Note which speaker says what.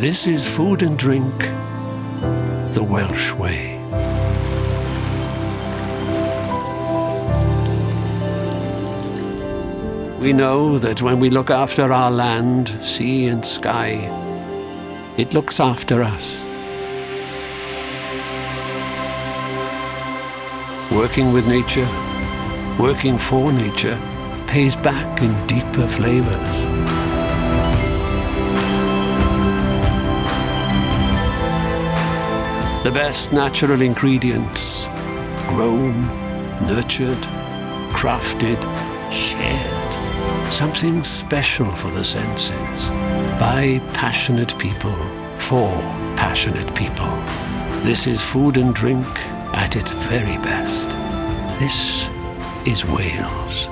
Speaker 1: This is food and drink the Welsh way. We know that when we look after our land, sea and sky, it looks after us. Working with nature, working for nature, pays back in deeper flavors. The best natural ingredients, grown, nurtured, crafted, shared. Something special for the senses, by passionate people, for passionate people. This is food and drink at its very best. This is Wales.